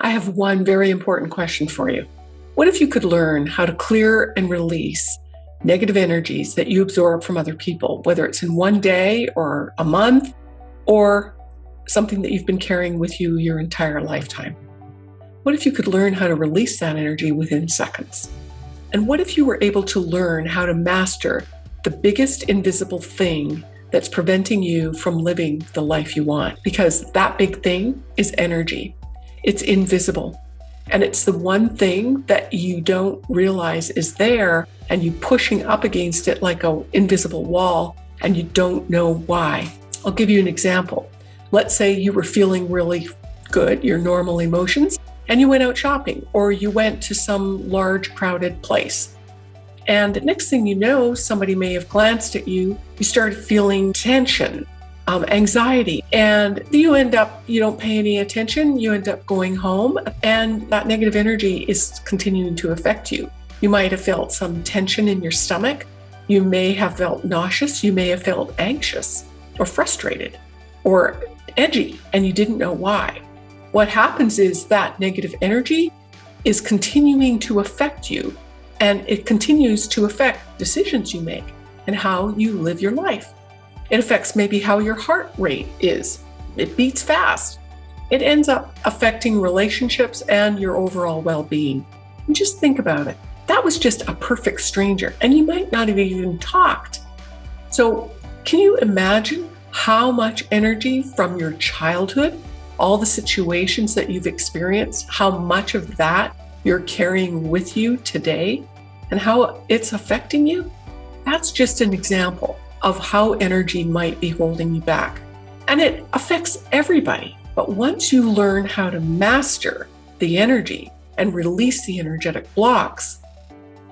I have one very important question for you. What if you could learn how to clear and release negative energies that you absorb from other people, whether it's in one day or a month or something that you've been carrying with you your entire lifetime? What if you could learn how to release that energy within seconds? And what if you were able to learn how to master the biggest invisible thing that's preventing you from living the life you want? Because that big thing is energy. It's invisible. And it's the one thing that you don't realize is there and you pushing up against it like an invisible wall and you don't know why. I'll give you an example. Let's say you were feeling really good, your normal emotions, and you went out shopping or you went to some large crowded place. And the next thing you know, somebody may have glanced at you, you started feeling tension um, anxiety. And you end up, you don't pay any attention, you end up going home, and that negative energy is continuing to affect you. You might have felt some tension in your stomach. You may have felt nauseous. You may have felt anxious or frustrated or edgy, and you didn't know why. What happens is that negative energy is continuing to affect you, and it continues to affect decisions you make and how you live your life. It affects maybe how your heart rate is. It beats fast. It ends up affecting relationships and your overall well being. Just think about it. That was just a perfect stranger, and you might not have even talked. So, can you imagine how much energy from your childhood, all the situations that you've experienced, how much of that you're carrying with you today, and how it's affecting you? That's just an example of how energy might be holding you back. And it affects everybody. But once you learn how to master the energy and release the energetic blocks,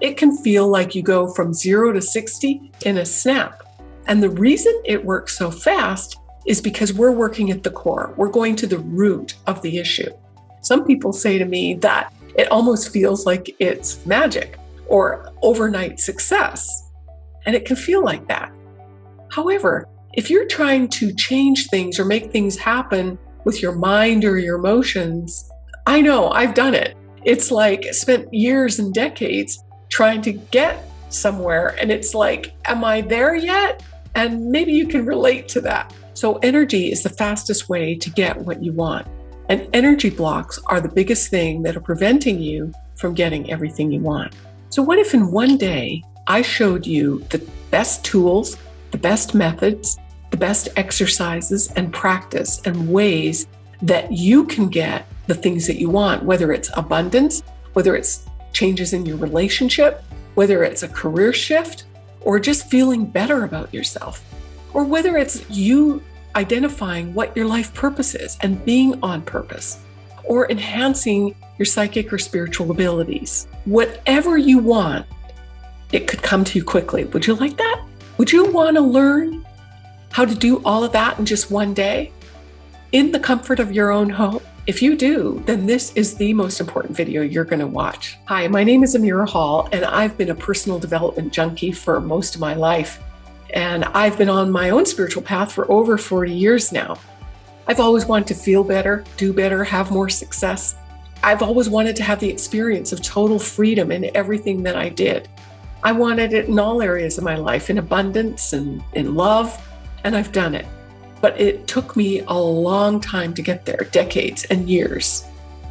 it can feel like you go from zero to 60 in a snap. And the reason it works so fast is because we're working at the core. We're going to the root of the issue. Some people say to me that it almost feels like it's magic or overnight success. And it can feel like that. However, if you're trying to change things or make things happen with your mind or your emotions, I know I've done it. It's like spent years and decades trying to get somewhere. And it's like, am I there yet? And maybe you can relate to that. So, energy is the fastest way to get what you want. And energy blocks are the biggest thing that are preventing you from getting everything you want. So, what if in one day I showed you the best tools the best methods, the best exercises and practice and ways that you can get the things that you want, whether it's abundance, whether it's changes in your relationship, whether it's a career shift, or just feeling better about yourself, or whether it's you identifying what your life purpose is and being on purpose, or enhancing your psychic or spiritual abilities. Whatever you want, it could come to you quickly. Would you like that? Would you want to learn how to do all of that in just one day in the comfort of your own home? If you do, then this is the most important video you're going to watch. Hi, my name is Amira Hall, and I've been a personal development junkie for most of my life. And I've been on my own spiritual path for over 40 years now. I've always wanted to feel better, do better, have more success. I've always wanted to have the experience of total freedom in everything that I did. I wanted it in all areas of my life, in abundance and in love, and I've done it. But it took me a long time to get there, decades and years.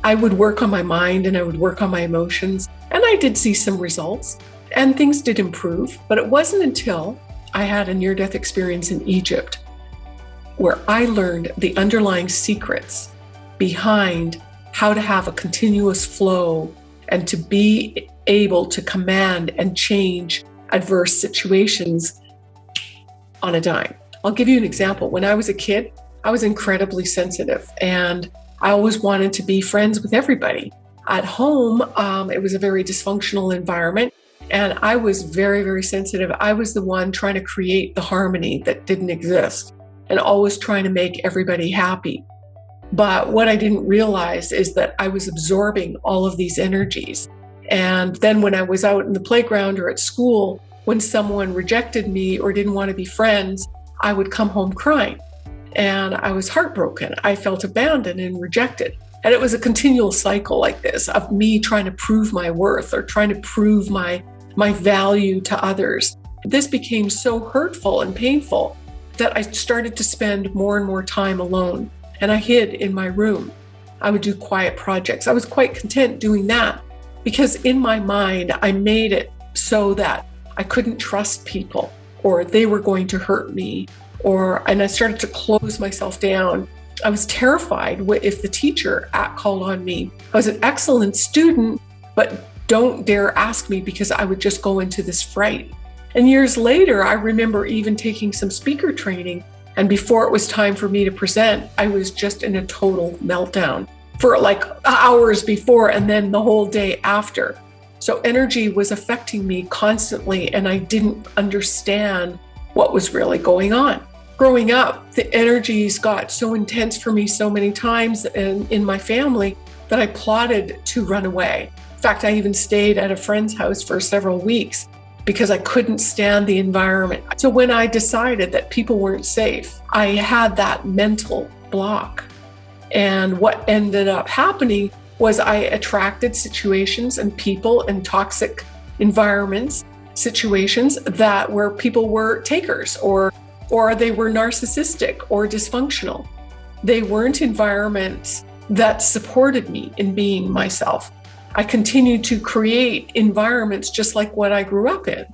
I would work on my mind and I would work on my emotions, and I did see some results, and things did improve. But it wasn't until I had a near death experience in Egypt where I learned the underlying secrets behind how to have a continuous flow and to be able to command and change adverse situations on a dime. I'll give you an example. When I was a kid, I was incredibly sensitive and I always wanted to be friends with everybody. At home, um, it was a very dysfunctional environment and I was very, very sensitive. I was the one trying to create the harmony that didn't exist and always trying to make everybody happy. But what I didn't realize is that I was absorbing all of these energies and then when I was out in the playground or at school, when someone rejected me or didn't want to be friends, I would come home crying. And I was heartbroken. I felt abandoned and rejected. And it was a continual cycle like this of me trying to prove my worth or trying to prove my my value to others. This became so hurtful and painful that I started to spend more and more time alone and I hid in my room. I would do quiet projects. I was quite content doing that because in my mind, I made it so that I couldn't trust people or they were going to hurt me or and I started to close myself down. I was terrified if the teacher at called on me. I was an excellent student, but don't dare ask me because I would just go into this fright. And years later, I remember even taking some speaker training. And before it was time for me to present, I was just in a total meltdown for like hours before and then the whole day after. So energy was affecting me constantly, and I didn't understand what was really going on. Growing up, the energies got so intense for me so many times in, in my family that I plotted to run away. In fact, I even stayed at a friend's house for several weeks because I couldn't stand the environment. So when I decided that people weren't safe, I had that mental block. And what ended up happening was I attracted situations and people and toxic environments, situations that where people were takers or or they were narcissistic or dysfunctional. They weren't environments that supported me in being myself. I continued to create environments just like what I grew up in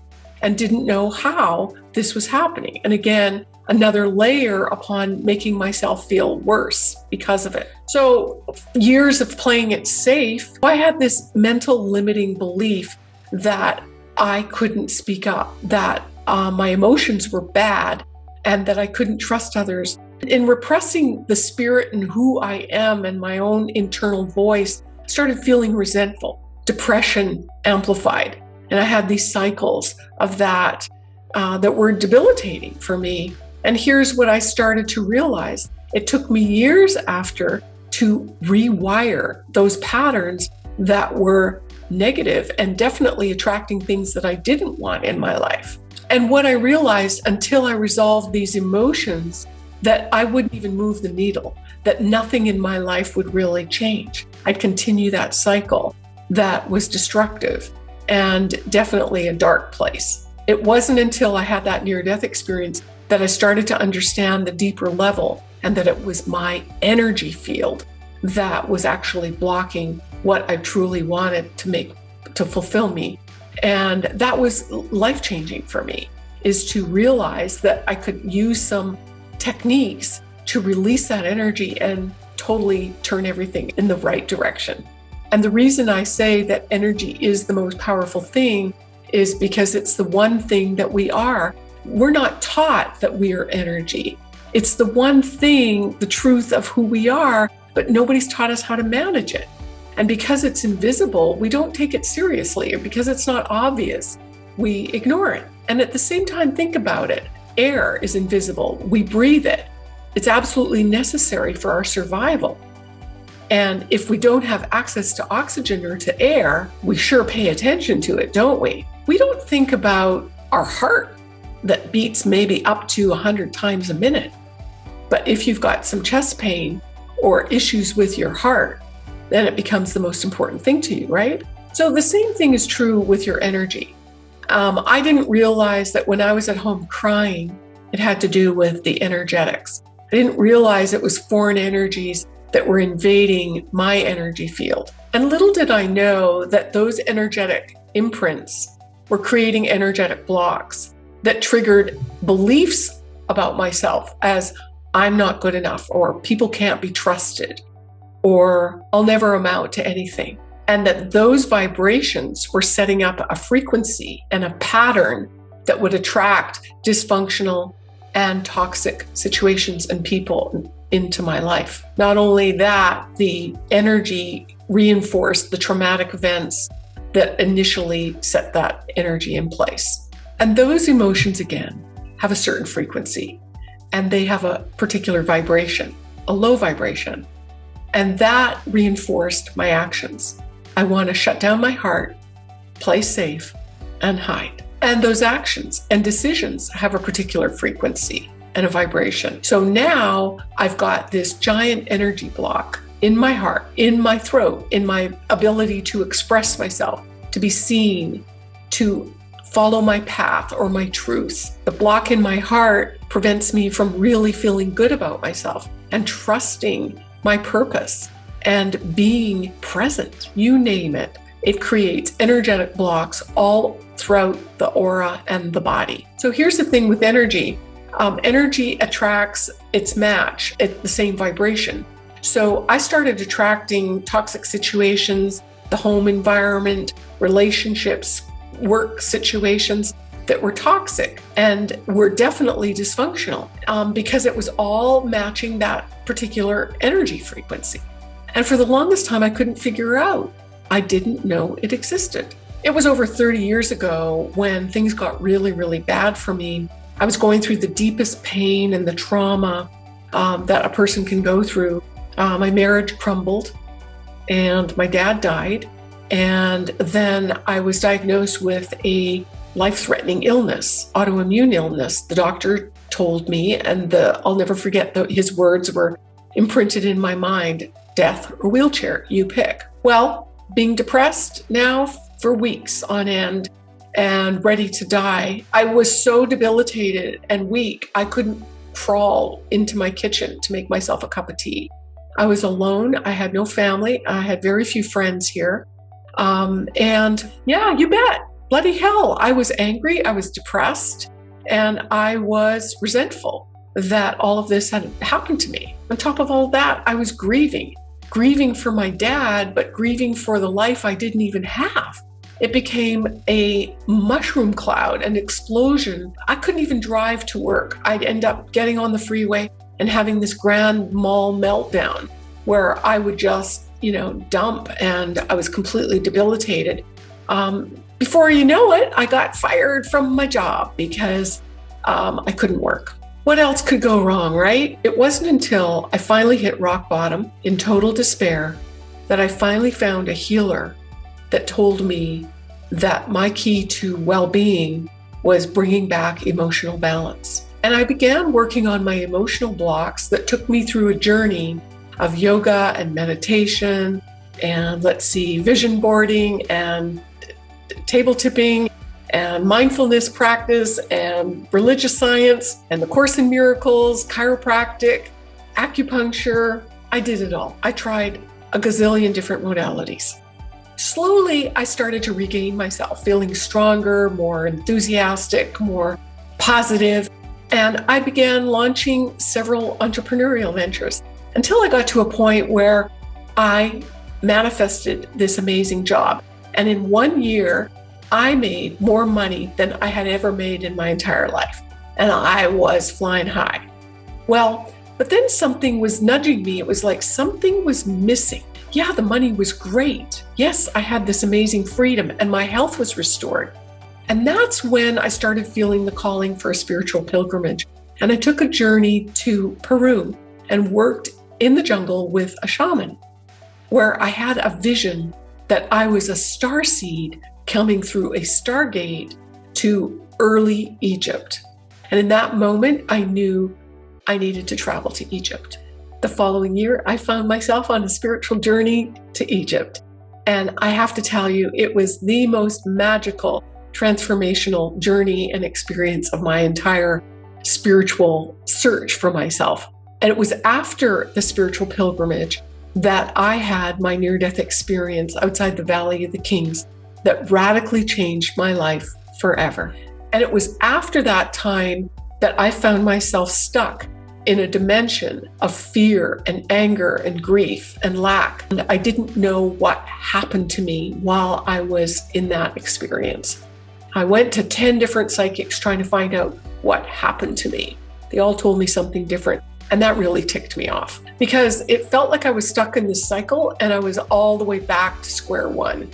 and didn't know how this was happening. And again, another layer upon making myself feel worse because of it. So, years of playing it safe, I had this mental limiting belief that I couldn't speak up, that uh, my emotions were bad, and that I couldn't trust others. In repressing the spirit and who I am and my own internal voice, started feeling resentful, depression amplified. And I had these cycles of that uh, that were debilitating for me. And here's what I started to realize it took me years after to rewire those patterns that were negative and definitely attracting things that I didn't want in my life. And what I realized until I resolved these emotions, that I wouldn't even move the needle, that nothing in my life would really change. I'd continue that cycle that was destructive and definitely a dark place. It wasn't until I had that near death experience that I started to understand the deeper level and that it was my energy field that was actually blocking what I truly wanted to make to fulfill me. And that was life changing for me is to realize that I could use some techniques to release that energy and totally turn everything in the right direction. And the reason I say that energy is the most powerful thing is because it's the one thing that we are. We're not taught that we are energy. It's the one thing, the truth of who we are, but nobody's taught us how to manage it. And because it's invisible, we don't take it seriously, or because it's not obvious, we ignore it. And at the same time, think about it air is invisible, we breathe it. It's absolutely necessary for our survival. And if we don't have access to oxygen or to air, we sure pay attention to it, don't we? We don't think about our heart that beats maybe up to 100 times a minute. But if you've got some chest pain or issues with your heart, then it becomes the most important thing to you, right? So the same thing is true with your energy. Um, I didn't realize that when I was at home crying, it had to do with the energetics. I didn't realize it was foreign energies that were invading my energy field. And little did I know that those energetic imprints were creating energetic blocks that triggered beliefs about myself as I'm not good enough, or people can't be trusted, or I'll never amount to anything. And that those vibrations were setting up a frequency and a pattern that would attract dysfunctional and toxic situations and people into my life. Not only that, the energy reinforced the traumatic events that initially set that energy in place. And those emotions, again, have a certain frequency and they have a particular vibration, a low vibration. And that reinforced my actions. I want to shut down my heart, play safe, and hide. And those actions and decisions have a particular frequency and a vibration. So now I've got this giant energy block in my heart, in my throat, in my ability to express myself, to be seen, to follow my path or my truth. The block in my heart prevents me from really feeling good about myself and trusting my purpose and being present. You name it. It creates energetic blocks all throughout the aura and the body. So here's the thing with energy um, energy attracts its match at the same vibration. So I started attracting toxic situations, the home environment, relationships, work situations that were toxic and were definitely dysfunctional um, because it was all matching that particular energy frequency. And for the longest time, I couldn't figure out. I didn't know it existed. It was over 30 years ago when things got really, really bad for me. I was going through the deepest pain and the trauma um, that a person can go through. Uh, my marriage crumbled and my dad died. And then I was diagnosed with a life threatening illness, autoimmune illness. The doctor told me, and the, I'll never forget the, his words were imprinted in my mind death or wheelchair, you pick. Well, being depressed now for weeks on end and ready to die, I was so debilitated and weak, I couldn't crawl into my kitchen to make myself a cup of tea. I was alone. I had no family. I had very few friends here. Um, and yeah, you bet. Bloody hell. I was angry. I was depressed. And I was resentful that all of this had happened to me. On top of all that, I was grieving, grieving for my dad, but grieving for the life I didn't even have. It became a mushroom cloud, an explosion. I couldn't even drive to work. I'd end up getting on the freeway and having this grand mal meltdown where I would just, you know, dump and I was completely debilitated. Um, before you know it, I got fired from my job because um, I couldn't work. What else could go wrong, right? It wasn't until I finally hit rock bottom in total despair that I finally found a healer that told me that my key to well being was bringing back emotional balance. And I began working on my emotional blocks that took me through a journey of yoga and meditation and let's see, vision boarding and table tipping and mindfulness practice and religious science and the Course in Miracles, chiropractic, acupuncture. I did it all. I tried a gazillion different modalities. Slowly, I started to regain myself, feeling stronger, more enthusiastic, more positive, and I began launching several entrepreneurial ventures until I got to a point where I manifested this amazing job. And in one year, I made more money than I had ever made in my entire life. And I was flying high. Well, but then something was nudging me. It was like something was missing yeah, the money was great. Yes, I had this amazing freedom and my health was restored. And that's when I started feeling the calling for a spiritual pilgrimage. And I took a journey to Peru and worked in the jungle with a shaman, where I had a vision that I was a star seed coming through a stargate to early Egypt. And in that moment, I knew I needed to travel to Egypt. The following year, I found myself on a spiritual journey to Egypt. And I have to tell you, it was the most magical, transformational journey and experience of my entire spiritual search for myself. And it was after the spiritual pilgrimage that I had my near death experience outside the Valley of the Kings that radically changed my life forever. And it was after that time that I found myself stuck in a dimension of fear and anger and grief and lack. And I didn't know what happened to me while I was in that experience. I went to 10 different psychics trying to find out what happened to me. They all told me something different. And that really ticked me off because it felt like I was stuck in this cycle and I was all the way back to square one.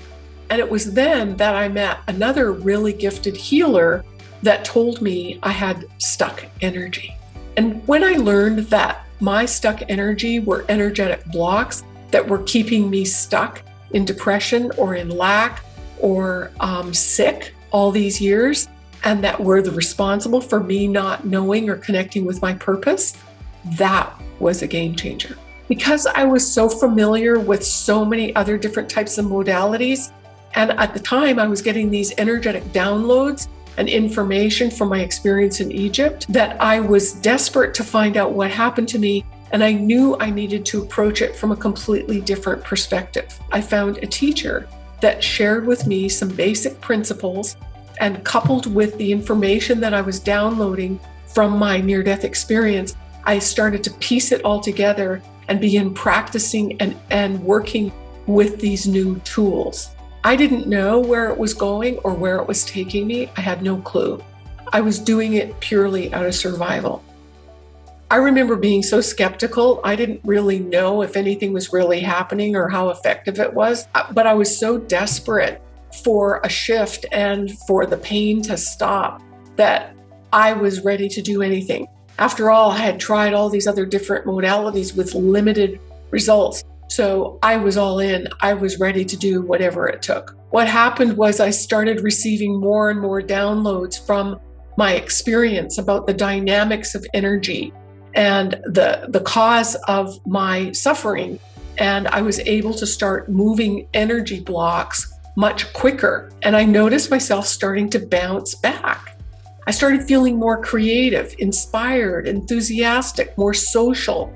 And it was then that I met another really gifted healer that told me I had stuck energy. And when I learned that my stuck energy were energetic blocks that were keeping me stuck in depression or in lack or um, sick all these years, and that were the responsible for me not knowing or connecting with my purpose, that was a game changer. because I was so familiar with so many other different types of modalities, and at the time I was getting these energetic downloads and information from my experience in Egypt, that I was desperate to find out what happened to me. And I knew I needed to approach it from a completely different perspective. I found a teacher that shared with me some basic principles and coupled with the information that I was downloading from my near death experience, I started to piece it all together and begin practicing and, and working with these new tools. I didn't know where it was going or where it was taking me. I had no clue. I was doing it purely out of survival. I remember being so skeptical. I didn't really know if anything was really happening or how effective it was, but I was so desperate for a shift and for the pain to stop that I was ready to do anything. After all, I had tried all these other different modalities with limited results. So I was all in. I was ready to do whatever it took. What happened was I started receiving more and more downloads from my experience about the dynamics of energy and the, the cause of my suffering. And I was able to start moving energy blocks much quicker. And I noticed myself starting to bounce back. I started feeling more creative, inspired, enthusiastic, more social,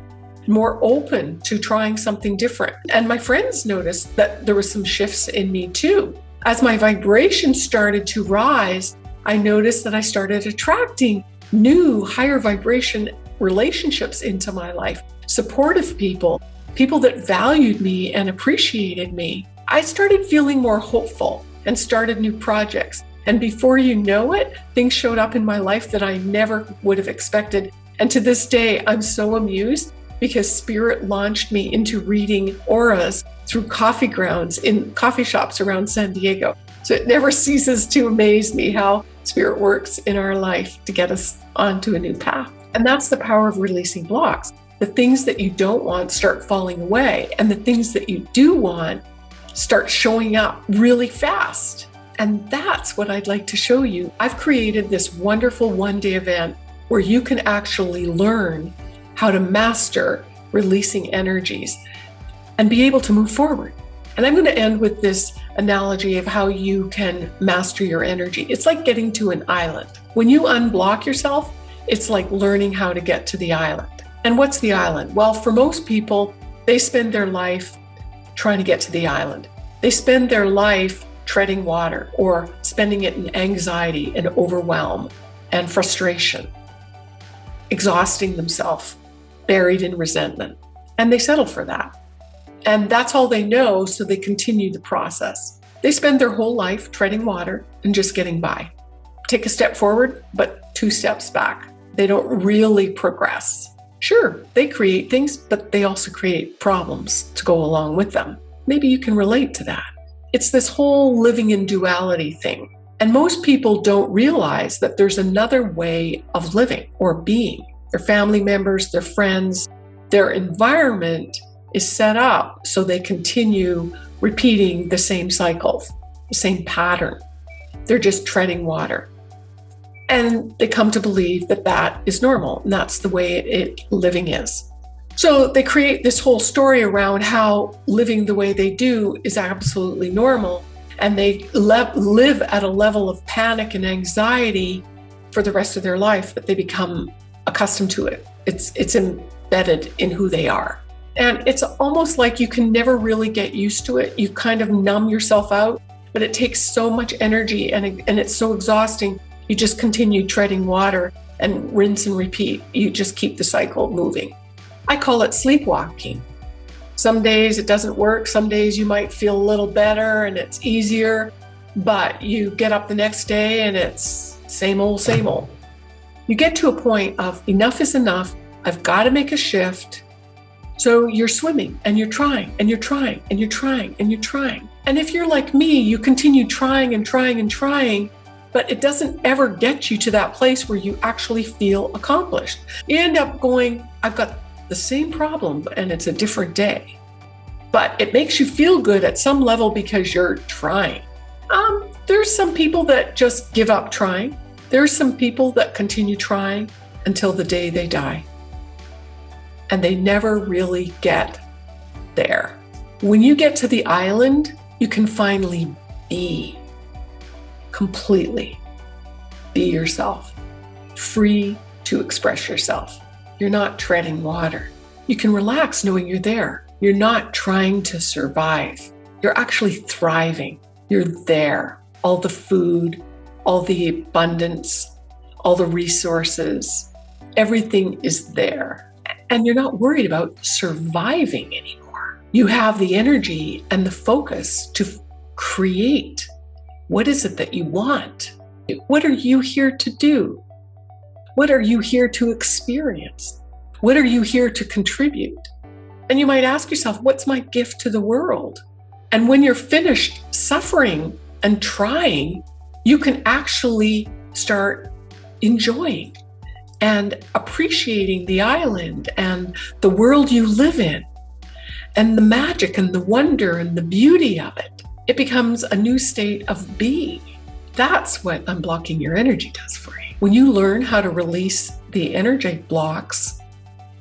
more open to trying something different. And my friends noticed that there were some shifts in me too. As my vibration started to rise, I noticed that I started attracting new higher vibration relationships into my life, supportive people, people that valued me and appreciated me. I started feeling more hopeful and started new projects. And before you know it, things showed up in my life that I never would have expected. And to this day, I'm so amused because Spirit launched me into reading auras through coffee grounds in coffee shops around San Diego. So it never ceases to amaze me how Spirit works in our life to get us onto a new path. And that's the power of releasing blocks. The things that you don't want start falling away, and the things that you do want start showing up really fast. And that's what I'd like to show you. I've created this wonderful one day event where you can actually learn how to master releasing energies and be able to move forward. And I'm going to end with this analogy of how you can master your energy. It's like getting to an island. When you unblock yourself, it's like learning how to get to the island. And what's the island? Well, for most people, they spend their life trying to get to the island. They spend their life treading water or spending it in anxiety and overwhelm and frustration, exhausting themselves, buried in resentment. And they settle for that. And that's all they know, so they continue the process. They spend their whole life treading water and just getting by. Take a step forward, but two steps back. They don't really progress. Sure, they create things, but they also create problems to go along with them. Maybe you can relate to that. It's this whole living in duality thing. And most people don't realize that there's another way of living or being. Their family members, their friends, their environment is set up so they continue repeating the same cycles, the same pattern. They're just treading water. And they come to believe that that is normal and that's the way it, it living is. So they create this whole story around how living the way they do is absolutely normal. And they le- live at a level of panic and anxiety for the rest of their life that they become accustomed to it. It's, it's embedded in who they are. And it's almost like you can never really get used to it. You kind of numb yourself out, but it takes so much energy and, and it's so exhausting. You just continue treading water and rinse and repeat. You just keep the cycle moving. I call it sleepwalking. Some days it doesn't work. Some days you might feel a little better and it's easier, but you get up the next day and it's same old, same old. You get to a point of enough is enough. I've got to make a shift. So you're swimming and you're trying and you're trying and you're trying and you're trying. And if you're like me, you continue trying and trying and trying, but it doesn't ever get you to that place where you actually feel accomplished. You end up going, I've got the same problem and it's a different day. But it makes you feel good at some level because you're trying. Um, there's some people that just give up trying. There's some people that continue trying until the day they die. and they never really get there. When you get to the island, you can finally be completely be yourself, free to express yourself. You're not treading water. You can relax knowing you're there. You're not trying to survive. You're actually thriving. You're there. All the food, all the abundance, all the resources, everything is there. And you're not worried about surviving anymore. You have the energy and the focus to create. What is it that you want? What are you here to do? What are you here to experience? What are you here to contribute? And you might ask yourself, what's my gift to the world? And when you're finished suffering and trying, you can actually start enjoying and appreciating the island and the world you live in and the magic and the wonder and the beauty of it. It becomes a new state of being. That's what unblocking your energy does for you. When you learn how to release the energy blocks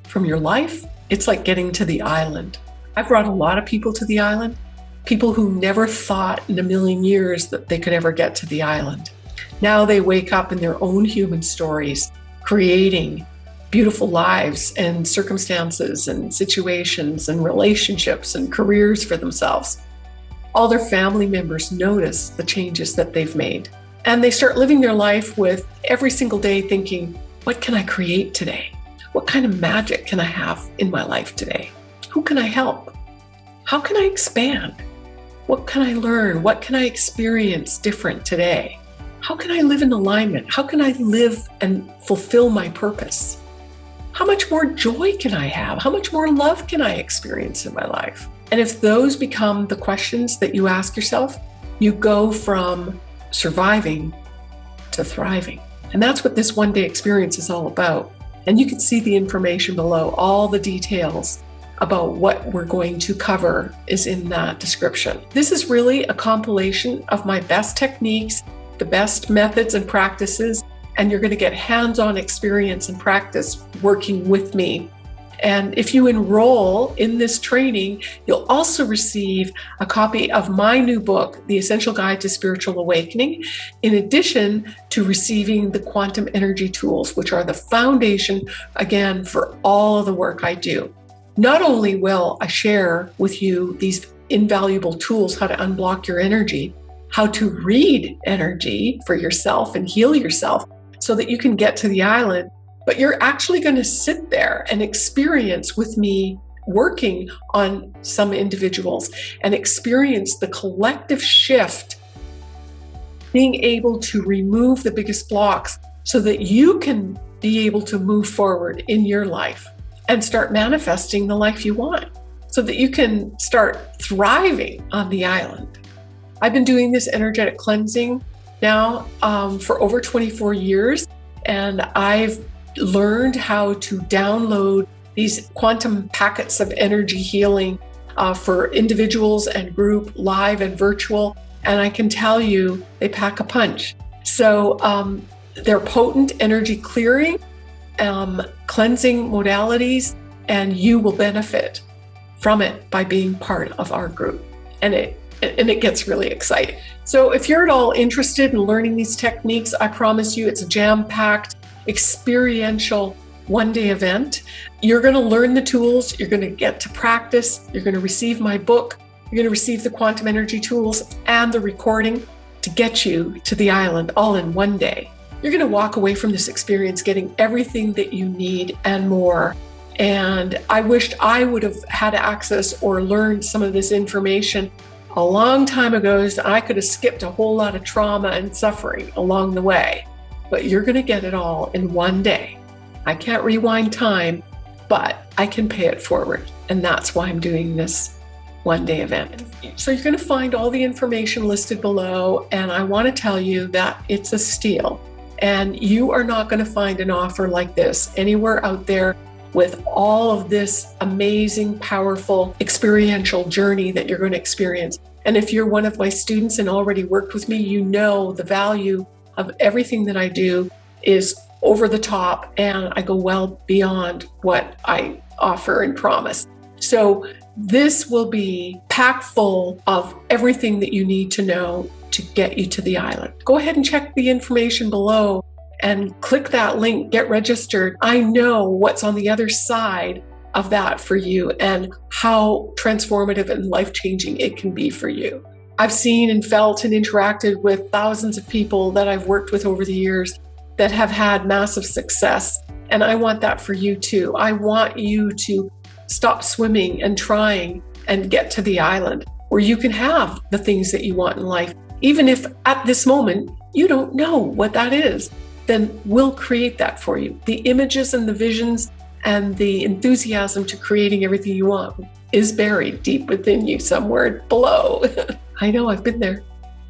from your life, it's like getting to the island. I've brought a lot of people to the island, people who never thought in a million years that they could ever get to the island. Now they wake up in their own human stories, creating beautiful lives and circumstances and situations and relationships and careers for themselves all their family members notice the changes that they've made. And they start living their life with every single day thinking, what can I create today? What kind of magic can I have in my life today? Who can I help? How can I expand? What can I learn? What can I experience different today? How can I live in alignment? How can I live and fulfill my purpose? How much more joy can I have? How much more love can I experience in my life? And if those become the questions that you ask yourself, you go from surviving to thriving. And that's what this one day experience is all about. And you can see the information below. All the details about what we're going to cover is in that description. This is really a compilation of my best techniques, the best methods and practices, and you're going to get hands on experience and practice working with me and if you enroll in this training, you'll also receive a copy of my new book, The Essential Guide to Spiritual Awakening, in addition to receiving the quantum energy tools, which are the foundation, again, for all of the work I do. Not only will I share with you these invaluable tools, how to unblock your energy, how to read energy for yourself and heal yourself so that you can get to the island but you're actually going to sit there and experience with me working on some individuals and experience the collective shift, being able to remove the biggest blocks so that you can be able to move forward in your life and start manifesting the life you want so that you can start thriving on the island. I've been doing this energetic cleansing now um, for over 24 years, and I've learned how to download these quantum packets of energy healing uh, for individuals and group, live and virtual. And I can tell you, they pack a punch. So um, they're potent energy clearing, um, cleansing modalities, and you will benefit from it by being part of our group. And it and it gets really exciting. So if you're at all interested in learning these techniques, I promise you it's jam-packed experiential one day event. You're going to learn the tools, you're going to get to practice, you're going to receive my book, you're going to receive the quantum energy tools and the recording to get you to the island all in one day. You're going to walk away from this experience getting everything that you need and more. And I wished I would have had access or learned some of this information a long time ago so I could have skipped a whole lot of trauma and suffering along the way but you're going to get it all in one day. I can't rewind time, but I can pay it forward. And that's why I'm doing this one day event. So you're going to find all the information listed below. And I want to tell you that it's a steal. And you are not going to find an offer like this anywhere out there with all of this amazing, powerful, experiential journey that you're going to experience. And if you're one of my students and already worked with me, you know the value of everything that I do is over the top and I go well beyond what I offer and promise. So, this will be packed full of everything that you need to know to get you to the island. Go ahead and check the information below and click that link, get registered. I know what's on the other side of that for you and how transformative and life changing it can be for you. I've seen and felt and interacted with thousands of people that I've worked with over the years that have had massive success. And I want that for you too. I want you to stop swimming and trying and get to the island where you can have the things that you want in life. Even if at this moment you don't know what that is, then we'll create that for you. The images and the visions and the enthusiasm to creating everything you want is buried deep within you somewhere below. I know I've been there.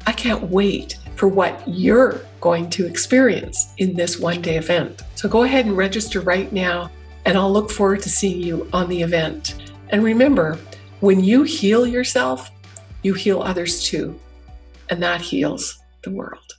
I can't wait for what you're going to experience in this one day event. So go ahead and register right now, and I'll look forward to seeing you on the event. And remember, when you heal yourself, you heal others too, and that heals the world.